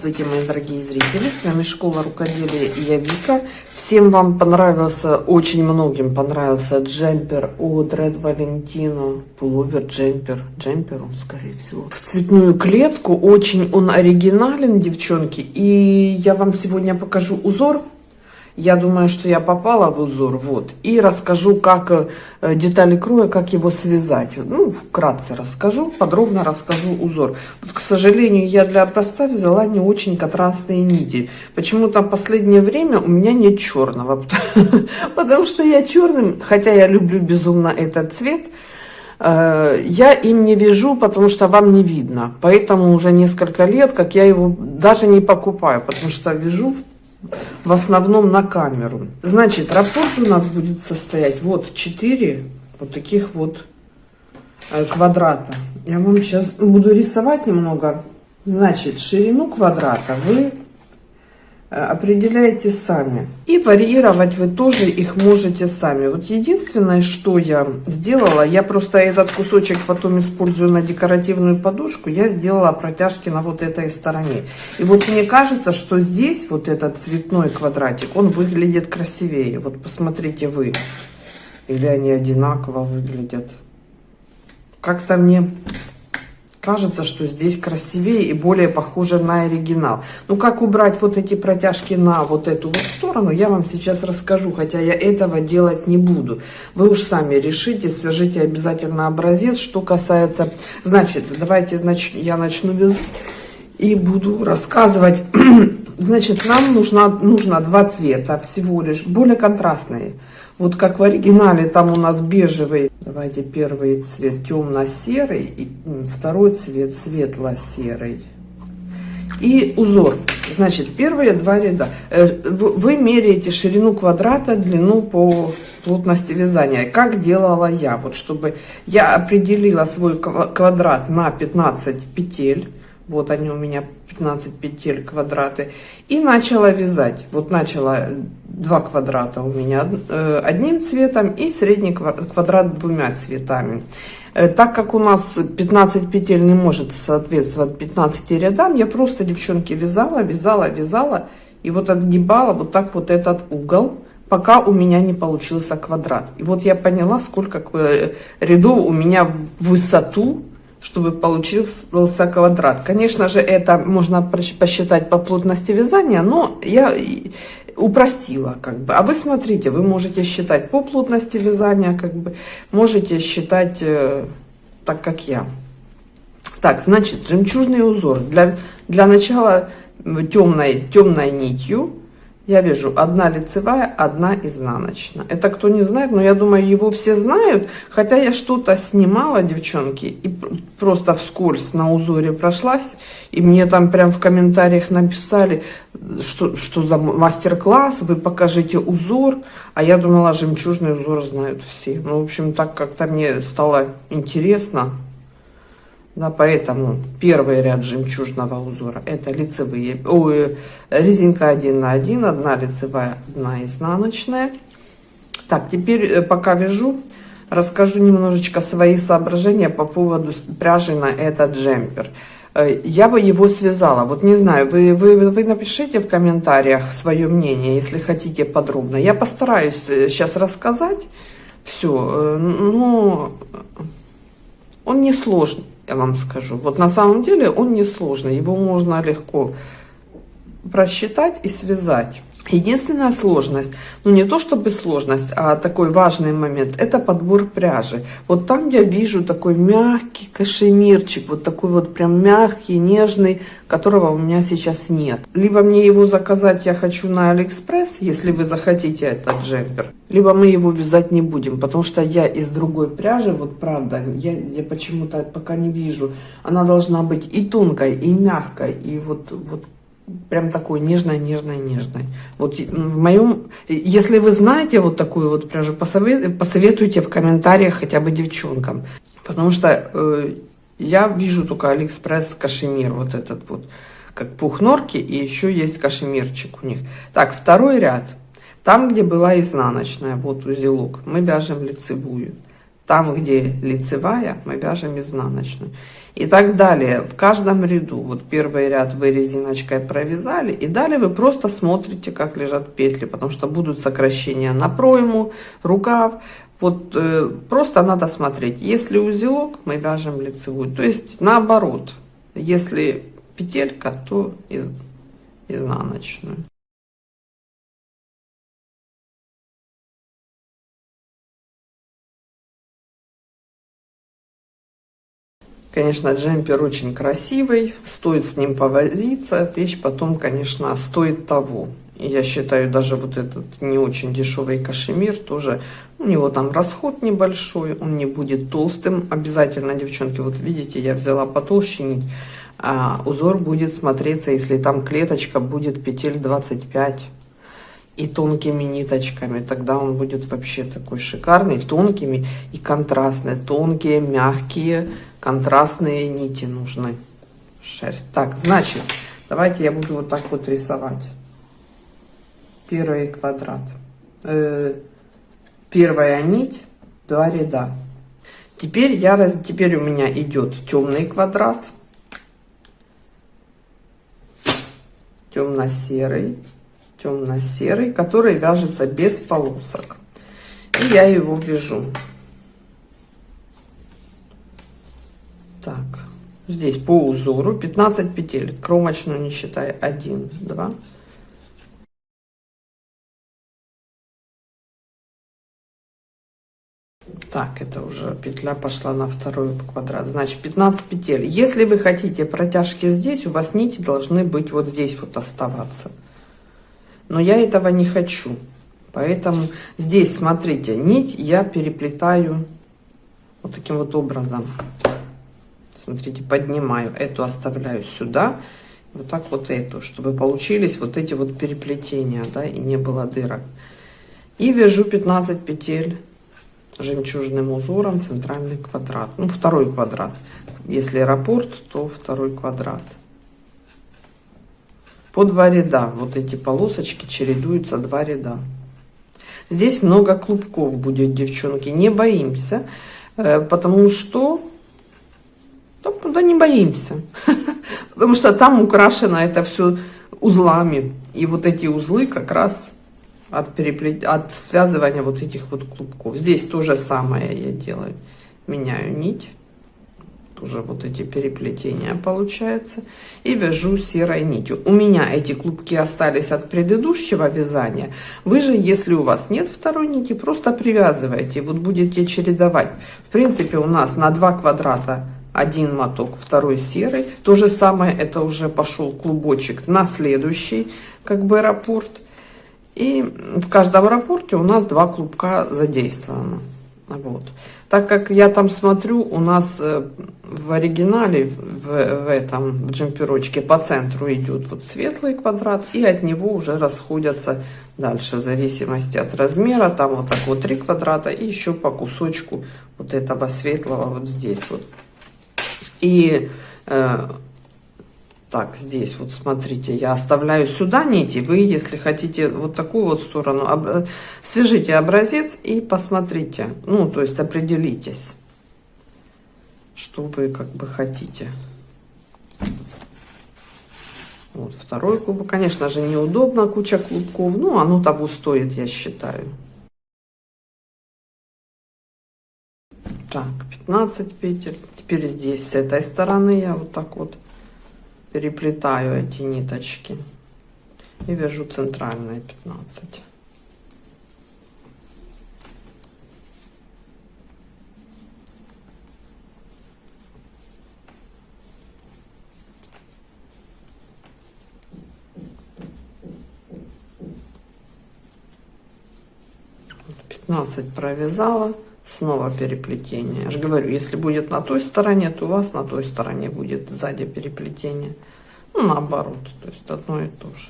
Здравствуйте, мои дорогие зрители! С вами Школа Рукоделия и я Вика. Всем вам понравился, очень многим понравился джемпер от Red Valentino. Пуловер, джемпер, джемпер он, скорее всего. В цветную клетку. Очень он оригинален, девчонки. И я вам сегодня покажу узор я думаю, что я попала в узор, вот. И расскажу, как э, детали кроя, как его связать. Ну, вкратце расскажу, подробно расскажу узор. Вот, к сожалению, я для образца взяла не очень контрастные нити. Почему-то последнее время у меня нет черного. Потому что я черным, хотя я люблю безумно этот цвет, э, я им не вяжу, потому что вам не видно. Поэтому уже несколько лет, как я его даже не покупаю, потому что вяжу в основном на камеру. Значит, раппорт у нас будет состоять вот 4 вот таких вот э, квадрата. Я вам сейчас буду рисовать немного. Значит, ширину квадрата вы определяете сами. И варьировать вы тоже их можете сами. Вот единственное, что я сделала, я просто этот кусочек потом использую на декоративную подушку, я сделала протяжки на вот этой стороне. И вот мне кажется, что здесь вот этот цветной квадратик, он выглядит красивее. Вот посмотрите вы. Или они одинаково выглядят. Как-то мне кажется, что здесь красивее и более похоже на оригинал. Ну, как убрать вот эти протяжки на вот эту вот сторону, я вам сейчас расскажу, хотя я этого делать не буду. Вы уж сами решите, свяжите обязательно образец. Что касается, значит, давайте нач... я начну вязать и буду рассказывать. Значит, нам нужно, нужно два цвета всего лишь, более контрастные. Вот как в оригинале, там у нас бежевый. Давайте первый цвет темно-серый, и второй цвет светло-серый. И узор. Значит, первые два ряда. Э, вы меряете ширину квадрата, длину по плотности вязания. Как делала я? Вот чтобы я определила свой квадрат на 15 петель. Вот они у меня 15 петель квадраты. И начала вязать. Вот начала два квадрата у меня э, одним цветом и средний квадрат двумя цветами. Э, так как у нас 15 петель не может соответствовать 15 рядам, я просто, девчонки, вязала, вязала, вязала. И вот отгибала вот так вот этот угол, пока у меня не получился квадрат. И вот я поняла, сколько э, рядов у меня в высоту чтобы получился квадрат. Конечно же, это можно посчитать по плотности вязания, но я упростила как бы. А вы смотрите, вы можете считать по плотности вязания, как бы, можете считать э, так, как я. Так, значит, жемчужный узор. Для, для начала темной, темной нитью я вижу одна лицевая, одна изнаночная. Это кто не знает, но я думаю, его все знают. Хотя я что-то снимала, девчонки, и просто вскользь на узоре прошлась. И мне там прям в комментариях написали, что, что за мастер-класс, вы покажите узор. А я думала, жемчужный узор знают все. Ну, в общем, так как-то мне стало интересно. Да, поэтому первый ряд жемчужного узора это лицевые, ой, резинка 1 на 1, одна лицевая, одна изнаночная. Так, теперь э, пока вяжу, расскажу немножечко свои соображения по поводу пряжи на этот джемпер. Э, я бы его связала. Вот не знаю, вы, вы, вы напишите в комментариях свое мнение, если хотите подробно. Я постараюсь сейчас э, рассказать все, но он не сложный я вам скажу. Вот на самом деле он не сложный, его можно легко просчитать и связать. Единственная сложность, ну не то чтобы сложность, а такой важный момент, это подбор пряжи. Вот там я вижу такой мягкий кашемирчик, вот такой вот прям мягкий, нежный, которого у меня сейчас нет. Либо мне его заказать я хочу на Алиэкспресс, если вы захотите этот джемпер, либо мы его вязать не будем, потому что я из другой пряжи, вот правда, я, я почему-то пока не вижу, она должна быть и тонкой, и мягкой, и вот, вот прям такой нежной, нежной, нежной. Вот в моем, если вы знаете вот такую вот пряжу, посоветуйте в комментариях хотя бы девчонкам. Потому что э, я вижу только Алиэкспресс кашемир вот этот вот, как пух норки, и еще есть кашемирчик у них. Так, второй ряд. Там, где была изнаночная, вот узелок, мы вяжем лицевую. Там, где лицевая, мы вяжем изнаночную. И так далее. В каждом ряду. Вот первый ряд вы резиночкой провязали. И далее вы просто смотрите, как лежат петли. Потому что будут сокращения на пройму, рукав. Вот э, просто надо смотреть. Если узелок, мы вяжем лицевую. То есть наоборот. Если петелька, то из, изнаночную. Конечно, джемпер очень красивый, стоит с ним повозиться, вещь потом, конечно, стоит того. Я считаю, даже вот этот не очень дешевый кашемир тоже, у него там расход небольшой, он не будет толстым. Обязательно, девчонки, вот видите, я взяла потолще нить, а узор будет смотреться, если там клеточка будет петель 25 и тонкими ниточками, тогда он будет вообще такой шикарный, тонкими и контрастный, тонкие, мягкие, контрастные нити нужны. Шерсть. Так, значит, давайте я буду вот так вот рисовать. Первый квадрат. Э, первая нить, два ряда. Теперь, я, раз, теперь у меня идет темный квадрат, темно-серый, темно-серый, который вяжется без полосок. И я его вяжу. Так, здесь по узору 15 петель, кромочную не считая, 1, 2, Так, это уже петля пошла на второй квадрат. Значит, 15 петель. Если вы хотите протяжки здесь, у вас нити должны быть вот здесь вот оставаться. Но я этого не хочу. Поэтому здесь, смотрите, нить я переплетаю вот таким вот образом. Смотрите, поднимаю эту, оставляю сюда. Вот так вот эту, чтобы получились вот эти вот переплетения, да, и не было дырок. И вяжу 15 петель жемчужным узором центральный квадрат. Ну, второй квадрат. Если аэропорт, то второй квадрат. По два ряда. Вот эти полосочки чередуются два ряда. Здесь много клубков будет, девчонки. Не боимся, э, потому что да не боимся. Потому что там украшено это все узлами. И вот эти узлы как раз от, переплет... от связывания вот этих вот клубков. Здесь то же самое я делаю. Меняю нить. Тоже вот эти переплетения получаются. И вяжу серой нитью. У меня эти клубки остались от предыдущего вязания. Вы же, если у вас нет второй нити, просто привязывайте. Вот будете чередовать. В принципе, у нас на два квадрата один моток, второй серый. То же самое, это уже пошел клубочек на следующий, как бы аэропорт. И в каждом рапорте у нас два клубка задействовано. Вот. Так как я там смотрю, у нас э, в оригинале, в, в этом в джемперочке по центру идет вот светлый квадрат, и от него уже расходятся дальше, в зависимости от размера, там вот так вот три квадрата, и еще по кусочку вот этого светлого вот здесь вот. И э, так, здесь вот смотрите, я оставляю сюда нити. Вы, если хотите вот такую вот сторону, об, свяжите образец и посмотрите. Ну, то есть определитесь, что вы как бы хотите. Вот второй клубок. Конечно же, неудобно, куча клубков. Ну, оно того стоит, я считаю. Так, 15 петель. Теперь здесь, с этой стороны, я вот так вот переплетаю эти ниточки и вяжу центральные 15 15 провязала снова переплетение. Я же говорю, если будет на той стороне, то у вас на той стороне будет сзади переплетение. Ну, наоборот, то есть одно и то же.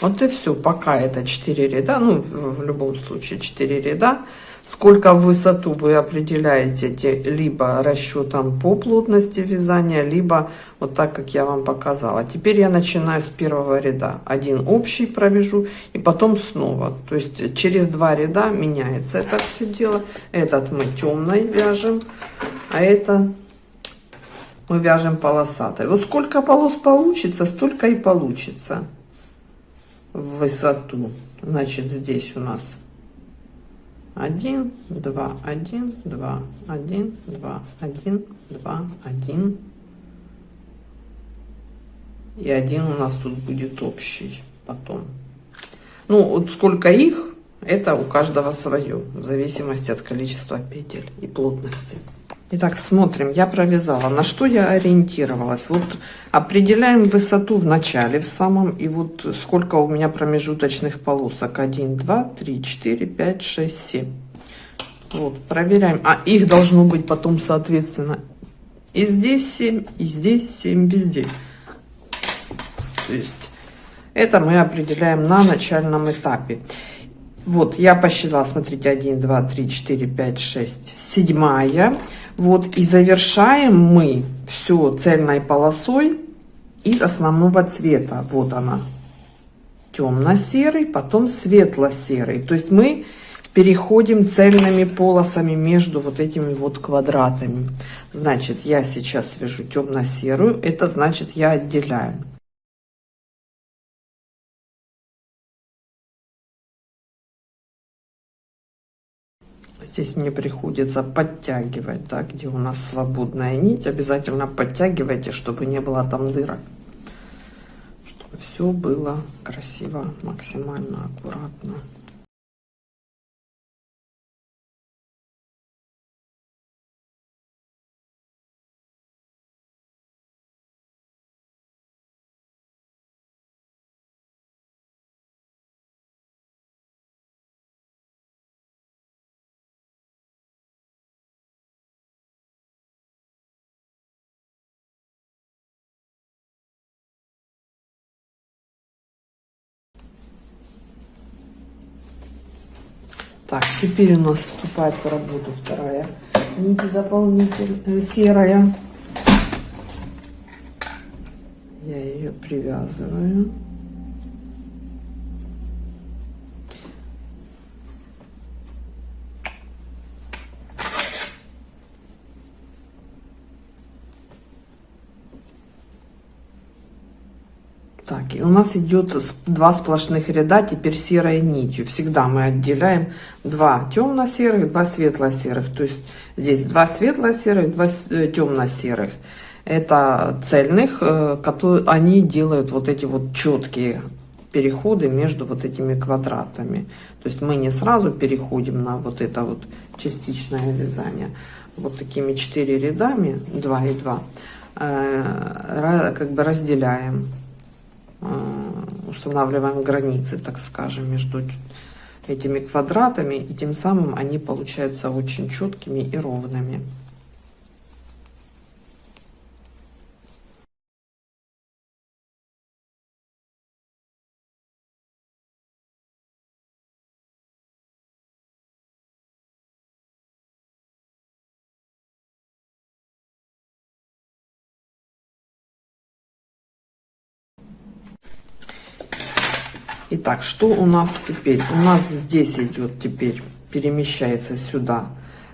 Вот и все. Пока это 4 ряда, ну, в, любом случае 4 ряда. Сколько в высоту вы определяете либо расчетом по плотности вязания, либо вот так, как я вам показала. Теперь я начинаю с первого ряда. Один общий провяжу и потом снова. То есть через два ряда меняется это все дело. Этот мы темной вяжем, а это мы вяжем полосатой. Вот сколько полос получится, столько и получится в высоту. Значит, здесь у нас 1, 2, 1, 2, 1, 2, 1, 2, 1. И один у нас тут будет общий потом. Ну, вот сколько их, это у каждого свое, в зависимости от количества петель и плотности. Итак, смотрим, я провязала. На что я ориентировалась? Вот определяем высоту в начале, в самом, и вот сколько у меня промежуточных полосок. 1, 2, 3, 4, 5, 6, 7. Вот, проверяем. А их должно быть потом, соответственно, и здесь 7, и здесь 7, везде. То есть это мы определяем на начальном этапе. Вот, я посчитала, смотрите, 1, 2, 3, 4, 5, 6, седьмая. Вот, и завершаем мы все цельной полосой из основного цвета. Вот она, темно-серый, потом светло-серый. То есть мы переходим цельными полосами между вот этими вот квадратами. Значит, я сейчас вяжу темно-серую, это значит я отделяю. Здесь мне приходится подтягивать, да, где у нас свободная нить. Обязательно подтягивайте, чтобы не было там дырок. Чтобы все было красиво, максимально аккуратно. Так, теперь у нас вступает в работу вторая нить дополнительная, серая. Я ее привязываю. Нас идет два сплошных ряда, теперь серой нитью. Всегда мы отделяем два темно-серых, два светло-серых. То есть здесь два светло-серых, два э, темно-серых. Это цельных, э, которые они делают вот эти вот четкие переходы между вот этими квадратами. То есть мы не сразу переходим на вот это вот частичное вязание. Вот такими четыре рядами, 2 и 2, э, как бы разделяем устанавливаем границы, так скажем, между этими квадратами, и тем самым они получаются очень четкими и ровными. Итак, что у нас теперь? У нас здесь идет теперь, перемещается сюда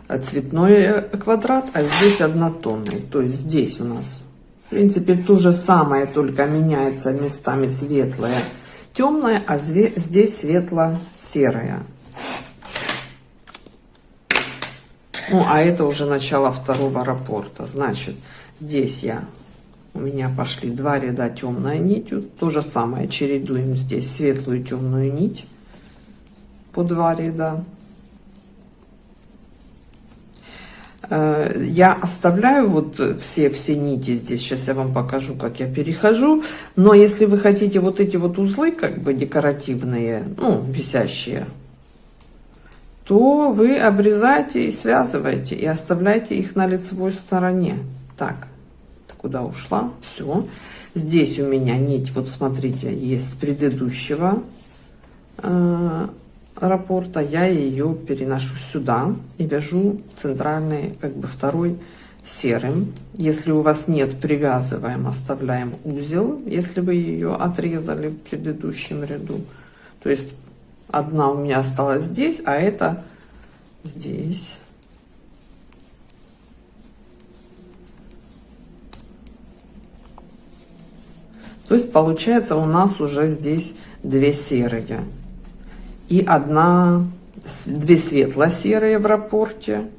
цветной квадрат, а здесь однотонный. То есть здесь у нас, в принципе, то же самое, только меняется местами светлое, темное, а здесь светло-серое. Ну, а это уже начало второго рапорта. Значит, здесь я у меня пошли два ряда темной нитью. То же самое чередуем здесь светлую темную нить по два ряда. Э, я оставляю вот все, все нити здесь, сейчас я вам покажу, как я перехожу. Но если вы хотите вот эти вот узлы, как бы декоративные, ну, висящие, то вы обрезаете и связываете, и оставляете их на лицевой стороне. Так, куда ушла. Все. Здесь у меня нить, вот смотрите, есть с предыдущего э, раппорта. Я ее переношу сюда и вяжу центральный, как бы второй серым. Если у вас нет, привязываем, оставляем узел, если вы ее отрезали в предыдущем ряду. То есть одна у меня осталась здесь, а это здесь. То есть получается у нас уже здесь две серые. И одна, две светло-серые в рапорте.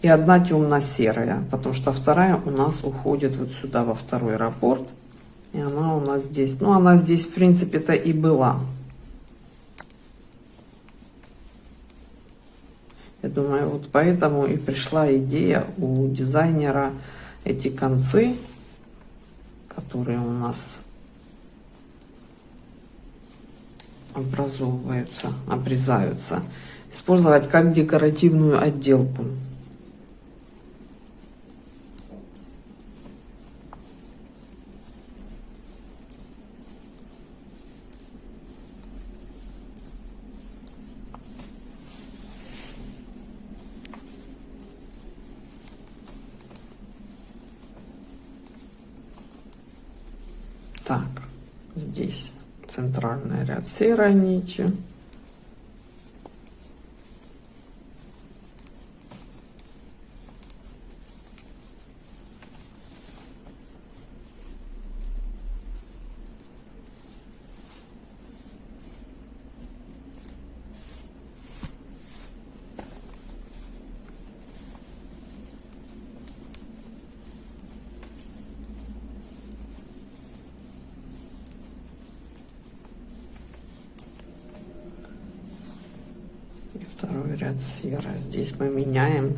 И одна темно-серая. Потому что вторая у нас уходит вот сюда, во второй рапорт. И она у нас здесь. Ну, она здесь, в принципе-то, и была. Я думаю, вот поэтому и пришла идея у дизайнера эти концы которые у нас образовываются, обрезаются, использовать как декоративную отделку. Так, здесь центральный серо. Здесь мы меняем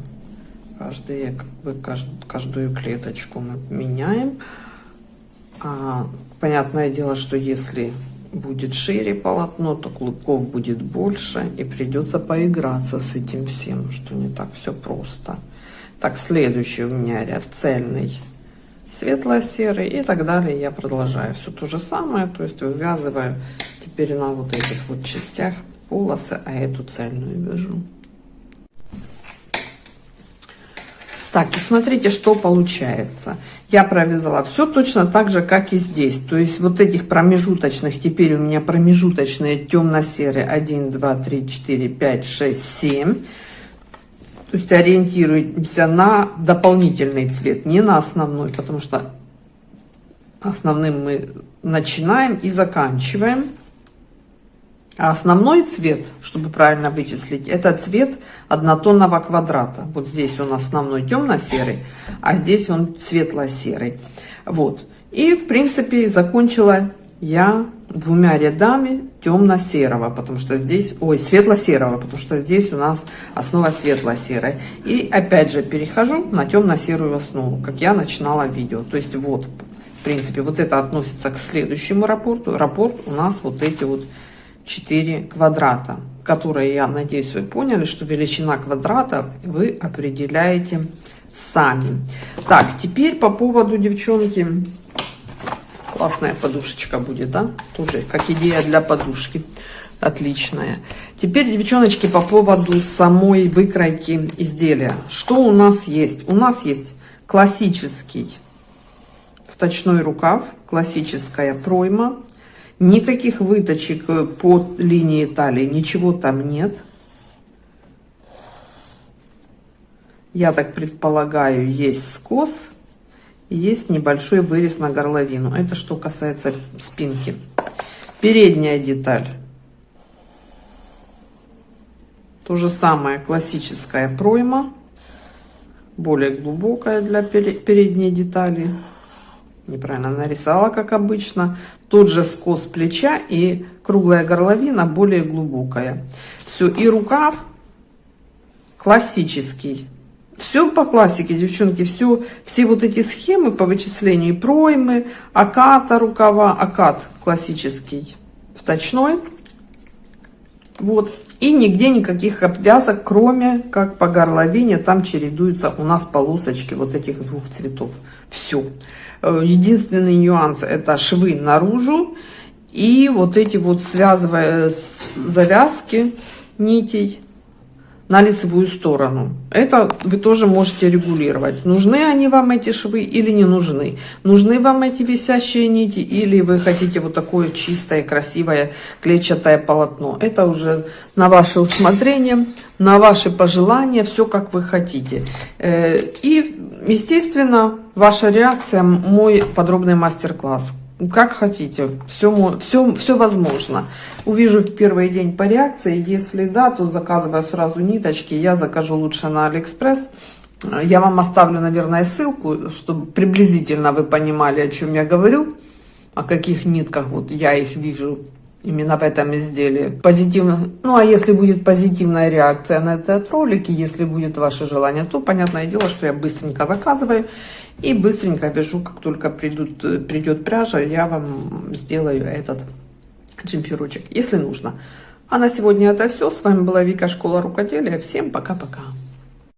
каждые, как бы, каждую клеточку мы меняем. А, понятное дело, что если будет шире полотно, то клубков будет больше и придется поиграться с этим всем, что не так все просто. Так, следующий у меня ряд цельный, светло-серый и так далее. Я продолжаю все то же самое, то есть вывязываю теперь на вот этих вот частях полосы, а эту цельную вяжу. Так, и смотрите, что получается. Я провязала все точно так же, как и здесь. То есть вот этих промежуточных, теперь у меня промежуточные темно-серые 1, 2, 3, 4, 5, 6, 7. То есть ориентируемся на дополнительный цвет, не на основной, потому что основным мы начинаем и заканчиваем. А основной цвет, чтобы правильно вычислить, это цвет однотонного квадрата. Вот здесь он основной темно-серый, а здесь он светло-серый. Вот. И, в принципе, закончила я двумя рядами темно-серого, потому что здесь, ой, светло-серого, потому что здесь у нас основа светло-серая. И опять же перехожу на темно-серую основу, как я начинала видео. То есть вот, в принципе, вот это относится к следующему рапорту. Рапорт у нас вот эти вот 4 квадрата, которые, я надеюсь, вы поняли, что величина квадрата вы определяете сами. Так, теперь по поводу, девчонки, классная подушечка будет, да? Тоже как идея для подушки. Отличная. Теперь, девчоночки, по поводу самой выкройки изделия. Что у нас есть? У нас есть классический вточной рукав, классическая пройма, Никаких выточек э, по линии талии, ничего там нет. Я так предполагаю, есть скос, есть небольшой вырез на горловину. Это что касается спинки. Передняя деталь. То же самое, классическая пройма, более глубокая для передней детали неправильно нарисовала, как обычно. Тот же скос плеча и круглая горловина более глубокая. Все, и рукав классический. Все по классике, девчонки, все, все вот эти схемы по вычислению проймы, аката рукава, акат классический, вточной. Вот, И нигде никаких обвязок, кроме как по горловине, там чередуются у нас полосочки вот этих двух цветов. Все. Э, единственный нюанс это швы наружу и вот эти вот связывая завязки нитей на лицевую сторону. Это вы тоже можете регулировать. Нужны они вам эти швы или не нужны. Нужны вам эти висящие нити или вы хотите вот такое чистое, красивое клетчатое полотно. Это уже на ваше усмотрение, на ваши пожелания, все как вы хотите. Э, и, естественно, ваша реакция, мой подробный мастер-класс как хотите, все, все, все возможно. Увижу в первый день по реакции, если да, то заказываю сразу ниточки, я закажу лучше на Алиэкспресс. Я вам оставлю, наверное, ссылку, чтобы приблизительно вы понимали, о чем я говорю, о каких нитках вот я их вижу именно в этом изделии. Позитивно. Ну, а если будет позитивная реакция на этот ролик, и если будет ваше желание, то понятное дело, что я быстренько заказываю и быстренько вяжу, как только придут, придет пряжа, я вам сделаю этот джемпирочек, если нужно. А на сегодня это все. С вами была Вика Школа Рукоделия. Всем пока-пока.